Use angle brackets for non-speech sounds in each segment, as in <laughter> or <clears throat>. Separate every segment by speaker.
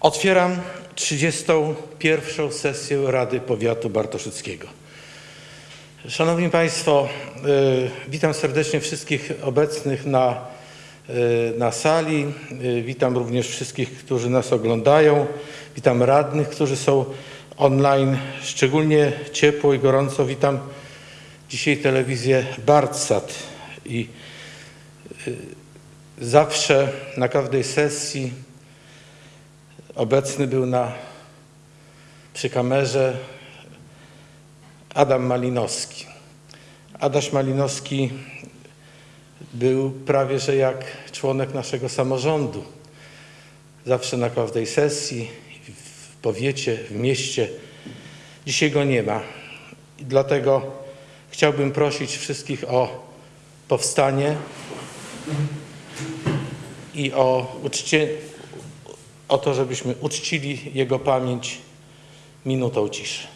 Speaker 1: Otwieram 31. sesję Rady Powiatu Bartoszyckiego. Szanowni Państwo, y, witam serdecznie wszystkich obecnych na, y, na sali. Y, Witam również wszystkich, którzy nas oglądają. Witam radnych, którzy są online. Szczególnie ciepło i gorąco witam dzisiaj telewizję Bartsat i zawsze na każdej sesji obecny był na, przy kamerze Adam Malinowski. Adaś Malinowski był prawie że jak członek naszego samorządu. Zawsze na każdej sesji, w powiecie, w mieście. Dzisiaj go nie ma. I dlatego chciałbym prosić wszystkich o powstanie i o, uczcie, o to, żebyśmy uczcili jego pamięć minutą ciszy.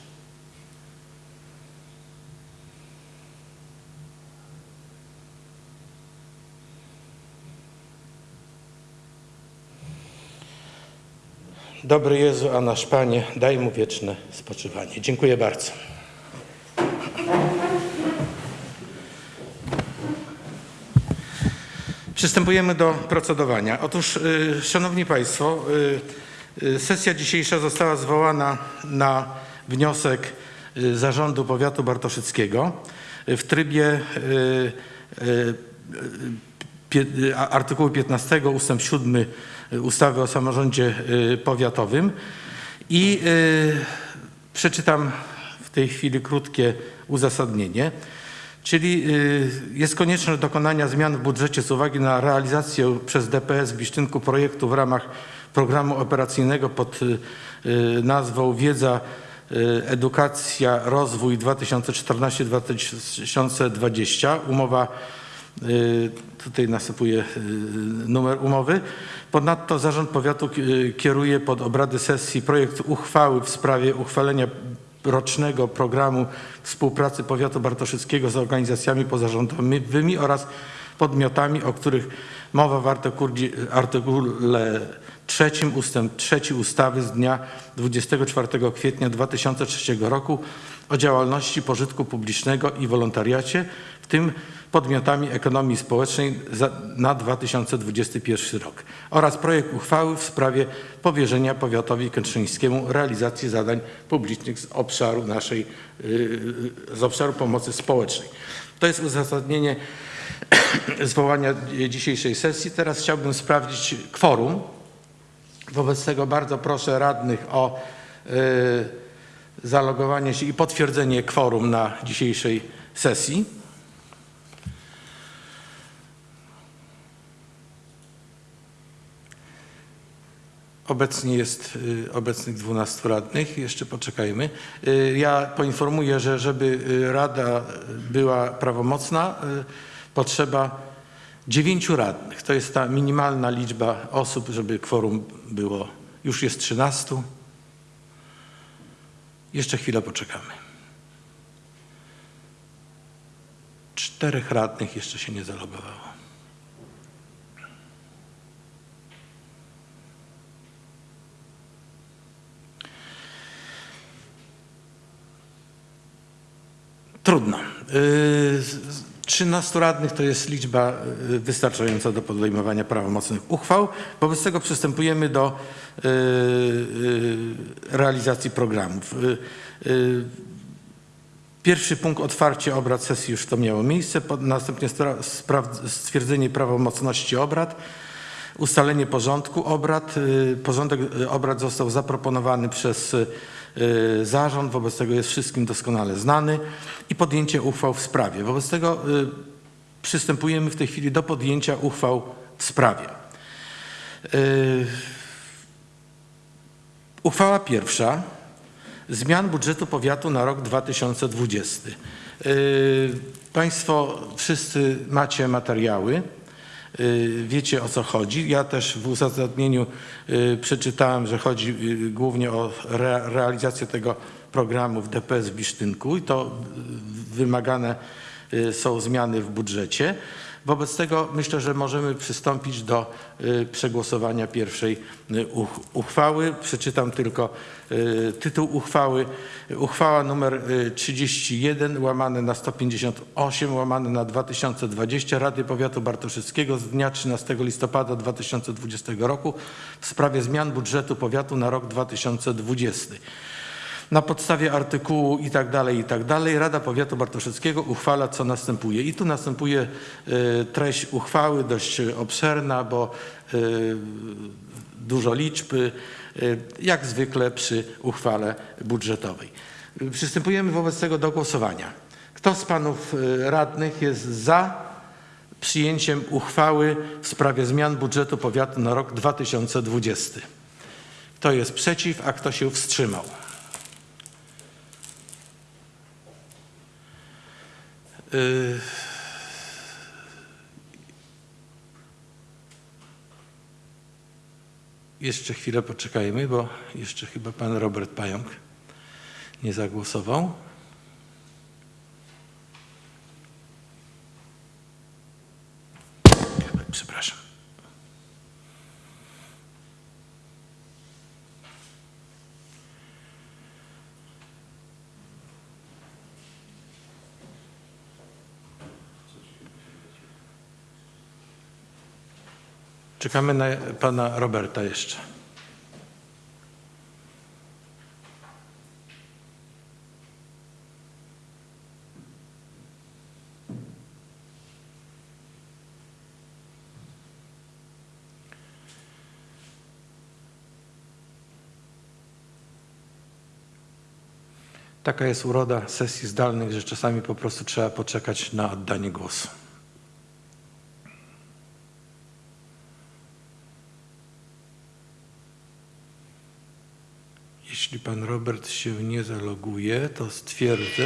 Speaker 1: Dobry Jezu, a nasz Panie, daj mu wieczne spoczywanie. Dziękuję bardzo. Przystępujemy do procedowania. Otóż, y, Szanowni Państwo, y, y, sesja dzisiejsza została zwołana na wniosek Zarządu Powiatu Bartoszyckiego w trybie artykułu 15 ustęp 7 ustawy o samorządzie powiatowym i przeczytam w tej chwili krótkie uzasadnienie. Czyli y, jest konieczność dokonania zmian w budżecie z uwagi na realizację przez DPS w Bisztynku projektu w ramach programu operacyjnego pod y, y, nazwą Wiedza, Edukacja, Rozwój 2014-2020. Umowa Tutaj nasypuję y, numer umowy. Ponadto Zarząd Powiatu kieruje pod obrady sesji projekt uchwały w sprawie uchwalenia rocznego programu współpracy Powiatu Bartoszyckiego z organizacjami pozarządowymi oraz podmiotami, o których mowa w artykule, artykule 3 ustęp 3 ustawy z dnia 24 kwietnia 2003 roku o działalności pożytku publicznego i wolontariacie, tym podmiotami ekonomii społecznej na 2021 rok oraz projekt uchwały w sprawie powierzenia powiatowi kętrzyńskiemu realizacji zadań publicznych z obszaru naszej, yy, z obszaru pomocy społecznej. To jest uzasadnienie <clears throat> zwołania dzisiejszej sesji. Teraz chciałbym sprawdzić kworum. Wobec tego bardzo proszę radnych o yy, zalogowanie się i potwierdzenie kworum na dzisiejszej sesji. Obecnie jest y, obecnych 12 radnych, jeszcze poczekajmy. Y, Ja poinformuję, że żeby y, rada była prawomocna, potrzeba dziewięciu radnych. To jest ta minimalna liczba osób, żeby kworum było. Już jest 13. Jeszcze chwilę poczekamy. Czterech radnych jeszcze się nie zalogowało. Trudno. Z- 13 radnych to jest liczba yy, wystarczająca do podejmowania prawomocnych uchwał. Wobec tego przystępujemy do yy, realizacji programów. Pierwszy punkt otwarcie obrad sesji już to miało miejsce, następnie stwierdzenie prawomocności obrad, ustalenie porządku obrad. Y, Porządek y, obrad został zaproponowany przez y, y, zarząd, wobec tego jest wszystkim doskonale znany i podjęcie uchwał w sprawie. Wobec tego y, przystępujemy w tej chwili do podjęcia uchwał w sprawie. Y, Uchwała pierwsza. Zmian budżetu powiatu na rok 2020. Yy, Państwo wszyscy macie materiały, wiecie o co chodzi. Ja też w uzasadnieniu yy, przeczytałem, że chodzi yy, głównie o re, realizację tego programu w DPS w Bisztynku i to wymagane są zmiany w budżecie. Wobec tego myślę, że możemy przystąpić do y, przegłosowania pierwszej y, uch- uchwały. Przeczytam tylko y, tytuł uchwały. Uchwała y, 31 łamane na 158 łamane na 2020 Rady Powiatu Bartoszyckiego z dnia 13 listopada 2020 roku w sprawie zmian budżetu powiatu na rok 2020. Na podstawie artykułu i tak dalej, i tak dalej, Rada Powiatu Bartoszyckiego uchwala, co następuje. I tu następuje y, treść uchwały, dość obszerna, bo y, dużo liczb, y, jak zwykle przy uchwale budżetowej. Przystępujemy wobec tego do głosowania. Kto z panów radnych jest za przyjęciem uchwały w sprawie zmian budżetu powiatu na rok 2020? Kto jest przeciw, a kto się wstrzymał? Y, Jeszcze chwilę poczekajmy, bo jeszcze chyba pan Robert Pająk nie zagłosował. Przepraszam. Czekamy na pana Roberta jeszcze. Taka jest uroda sesji zdalnych, że czasami po prostu trzeba poczekać na oddanie głosu. Jeśli pan Robert się nie zaloguje, to stwierdzę.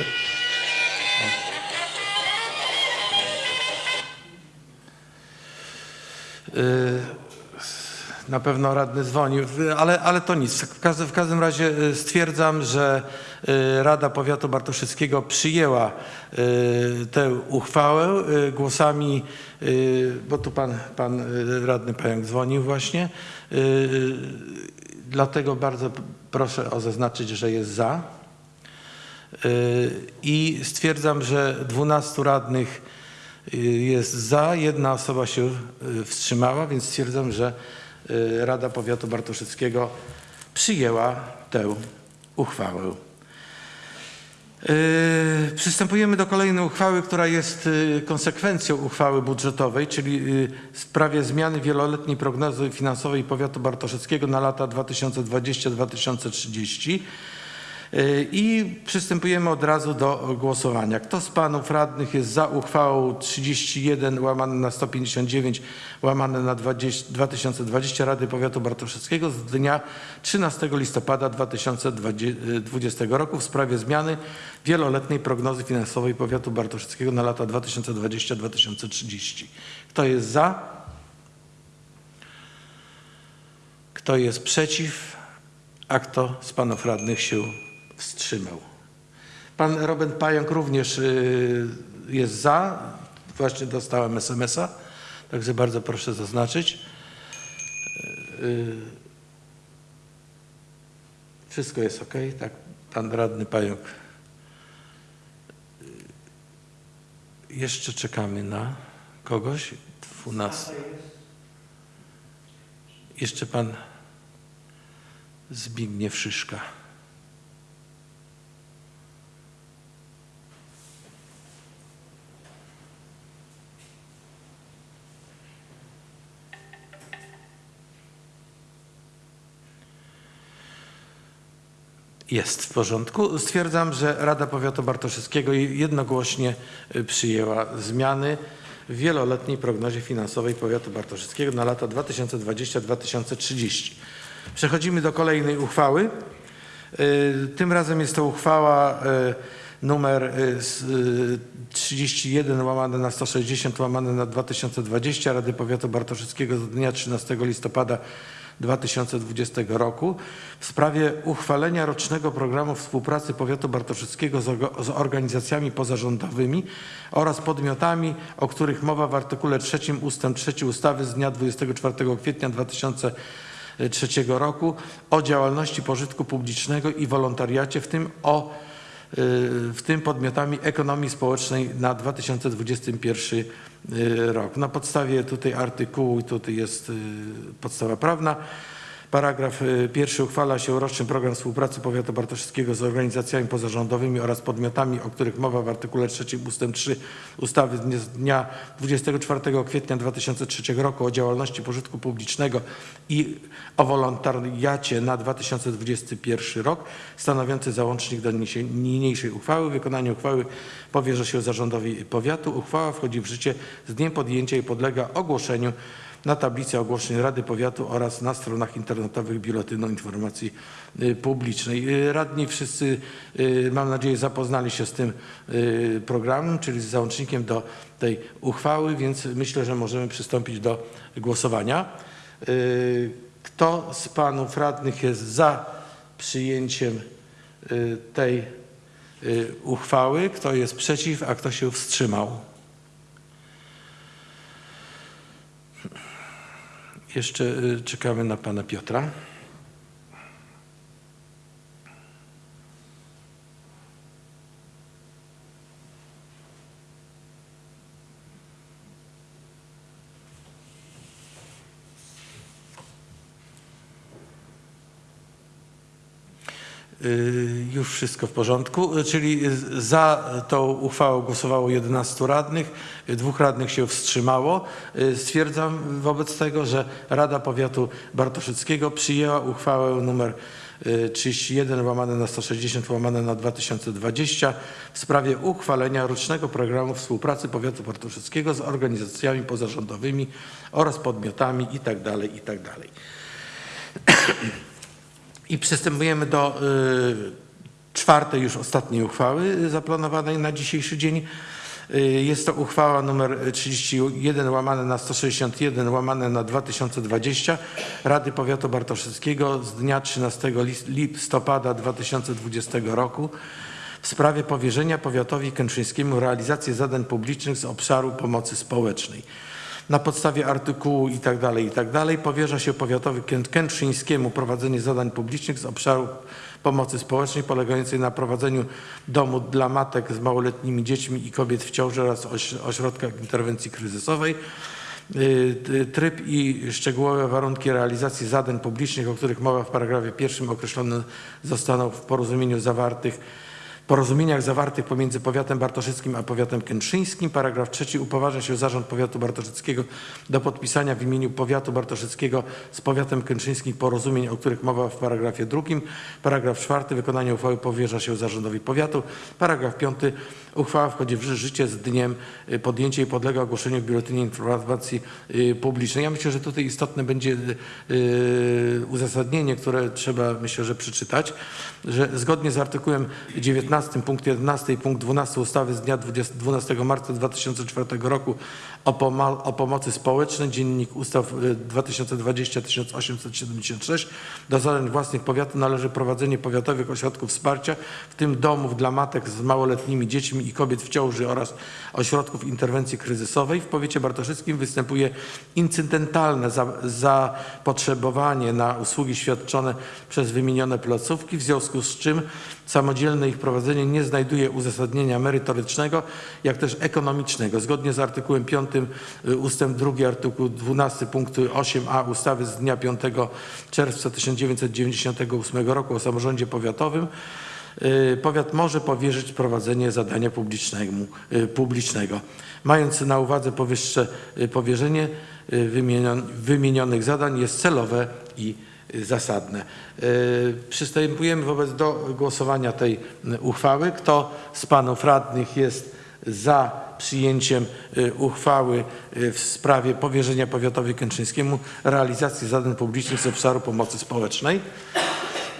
Speaker 1: Y, Na pewno radny dzwonił, ale, ale to nic. W każdym, w każdym razie y, stwierdzam, że y, Rada Powiatu Bartoszyckiego przyjęła tę uchwałę głosami, bo tu pan, pan radny Pająk dzwonił właśnie. Dlatego bardzo proszę o zaznaczyć, że jest za. Y, I stwierdzam, że 12 radnych y, jest za, jedna osoba się y, wstrzymała, więc stwierdzam, że Rada Powiatu Bartoszyckiego przyjęła tę uchwałę. Yy, Przystępujemy do kolejnej uchwały, która jest y, konsekwencją uchwały budżetowej, czyli y, w sprawie zmiany wieloletniej prognozy finansowej powiatu bartoszyckiego na lata 2020-2030. Yy, I przystępujemy od razu do głosowania. Kto z panów radnych jest za uchwałą 31 łamane na 159 łamane na 20, 2020 Rady Powiatu Bartoszyckiego z dnia 13 listopada 2020 roku w sprawie zmiany wieloletniej prognozy finansowej Powiatu Bartoszyckiego na lata 2020-2030. Kto jest za? Kto jest przeciw? A kto z panów radnych się wstrzymał? Pan Robert Pająk również y, jest za. Właśnie dostałem SMS-a, także bardzo proszę zaznaczyć. Y, Wszystko jest ok? Tak, pan radny Pająk. Y, Jeszcze czekamy na kogoś. 12. Jeszcze pan Zbigniew Szyszka. Jest w porządku. Stwierdzam, że Rada Powiatu Bartoszyckiego jednogłośnie y, przyjęła zmiany w wieloletniej prognozie finansowej Powiatu Bartoszyckiego na lata 2020-2030. Przechodzimy do kolejnej uchwały. Y, Tym razem jest to uchwała y, numer y, s- y, 31 łamane na 160 łamane na 2020 Rady Powiatu Bartoszyckiego z dnia 13 listopada 2020 roku w sprawie uchwalenia rocznego programu współpracy powiatu bartoszyckiego z, organizacjami pozarządowymi oraz podmiotami, o których mowa w artykule 3 ustęp 3 ustawy z dnia 24 kwietnia 2003 roku o działalności pożytku publicznego i wolontariacie, w tym o w tym podmiotami ekonomii społecznej na 2021 rok. Na podstawie tutaj artykułu, tutaj jest y, podstawa prawna, Paragraf y, pierwszy uchwala się roczny program współpracy powiatu bartoszyckiego z organizacjami pozarządowymi oraz podmiotami, o których mowa w artykule 3 ust. 3 ustawy z dnia- z dnia 24 kwietnia 2003 roku o działalności pożytku publicznego i o wolontariacie na 2021 rok, stanowiący załącznik do niniejszej uchwały. Wykonanie uchwały powierza się zarządowi powiatu. Uchwała wchodzi w życie z dniem podjęcia i podlega ogłoszeniu na tablicy ogłoszeń Rady Powiatu oraz na stronach internetowych Biuletynu Informacji y, Publicznej. Y, Radni wszyscy, y, mam nadzieję, zapoznali się z tym programem, czyli z załącznikiem do tej uchwały, więc myślę, że możemy przystąpić do głosowania. Kto z panów radnych jest za przyjęciem tej uchwały? Kto jest przeciw, a kto się wstrzymał? Jeszcze y, czekamy na pana Piotra. Już wszystko w porządku, Y, czyli y, za tą uchwałą głosowało 11 radnych, y, dwóch radnych się wstrzymało. Y, Stwierdzam wobec tego, że Rada Powiatu Bartoszyckiego przyjęła uchwałę numer y, 31 łamane na 160 łamane na 2020 w sprawie uchwalenia rocznego programu współpracy Powiatu Bartoszyckiego z organizacjami pozarządowymi oraz podmiotami itd. itd. <clears throat> I przystępujemy do y, czwartej, już ostatniej uchwały zaplanowanej na dzisiejszy dzień. Y, Jest to uchwała numer 31 łamane na 161 łamane na 2020 Rady Powiatu Bartoszyckiego z dnia 13 lis- listopada 2020 roku w sprawie powierzenia powiatowi kętrzyńskiemu realizacji zadań publicznych z obszaru pomocy społecznej. Na podstawie artykułu i tak dalej, i tak powierza się powiatowi kęt- kętrzyńskiemu prowadzenie zadań publicznych z obszaru pomocy społecznej polegającej na prowadzeniu domu dla matek z małoletnimi dziećmi i kobiet w ciąży oraz oś- ośrodkach interwencji kryzysowej. Y, y, Tryb i szczegółowe warunki realizacji zadań publicznych, o których mowa w paragrafie pierwszym określone zostaną w porozumieniu zawartych porozumieniach zawartych pomiędzy powiatem bartoszyckim a powiatem kętrzyńskim. Paragraf trzeci upoważnia się zarząd powiatu bartoszyckiego do podpisania w imieniu powiatu bartoszyckiego z powiatem kętrzyńskim porozumień, o których mowa w paragrafie drugim. Paragraf czwarty wykonanie uchwały powierza się zarządowi powiatu. Paragraf piąty uchwała wchodzi w ży- życie z dniem y, podjęcia i podlega ogłoszeniu w Biuletynie Informacji y, Publicznej. Ja myślę, że tutaj istotne będzie y, uzasadnienie, które trzeba myślę, że przeczytać, że zgodnie z artykułem 19 punkt 11 i punkt 12 ustawy z dnia 20, 12 marca 2004 roku o, o pomocy społecznej, dziennik ustaw y, 2020-1876, do zadań własnych powiatu należy prowadzenie powiatowych ośrodków wsparcia, w tym domów dla matek z małoletnimi dziećmi i kobiet w ciąży oraz ośrodków interwencji kryzysowej. W powiecie bartoszyckim występuje incydentalne za- zapotrzebowanie na usługi świadczone przez wymienione placówki, w związku z czym samodzielne ich prowadzenie nie znajduje uzasadnienia merytorycznego, jak też ekonomicznego. Zgodnie z artykułem 5 y, ustęp 2 artykuł 12 punktu 8a ustawy z dnia 5 czerwca 1998 roku o samorządzie powiatowym y, powiat może powierzyć prowadzenie zadania y, publicznego. Mając na uwadze powyższe y, powierzenie y, wymienion- wymienionych zadań jest celowe i y, zasadne. Y, Przystępujemy wobec do głosowania tej y, uchwały. Kto z panów radnych jest za przyjęciem y, uchwały y, w sprawie powierzenia powiatowi kętrzyńskiemu realizacji zadań publicznych z obszaru pomocy społecznej?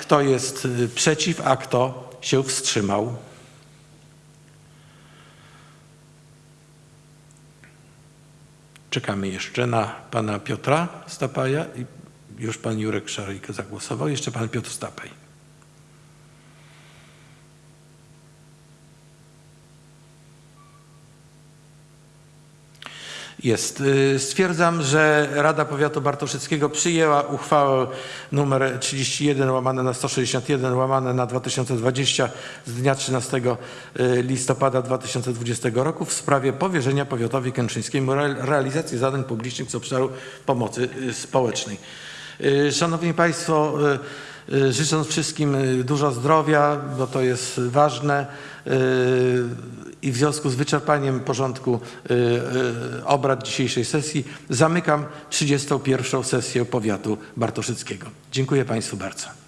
Speaker 1: Kto jest y, przeciw, a kto się wstrzymał? Czekamy jeszcze na pana Piotra Stapaja i Już pan Jurek Szaryjko zagłosował. Jeszcze pan Piotr Stapej. Jest. Y, Stwierdzam, że Rada Powiatu Bartoszyckiego przyjęła uchwałę nr 31 łamane na 161 łamane na 2020 z dnia 13 y, listopada 2020 roku w sprawie powierzenia powiatowi kętrzyńskiemu re- realizacji zadań publicznych z obszaru pomocy y, społecznej. Szanowni Państwo, życząc wszystkim y, dużo zdrowia, bo to jest ważne y, i w związku z wyczerpaniem porządku y, y, obrad dzisiejszej sesji zamykam 31. sesję powiatu bartoszyckiego. Dziękuję Państwu bardzo.